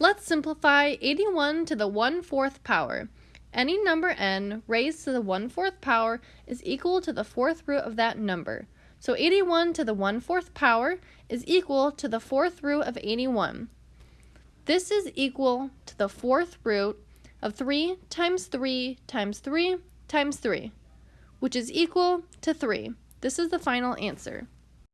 Let's simplify 81 to the 1 4th power. Any number n raised to the 1 4th power is equal to the fourth root of that number. So 81 to the 1 4th power is equal to the fourth root of 81. This is equal to the fourth root of 3 times 3 times 3 times 3, which is equal to 3. This is the final answer.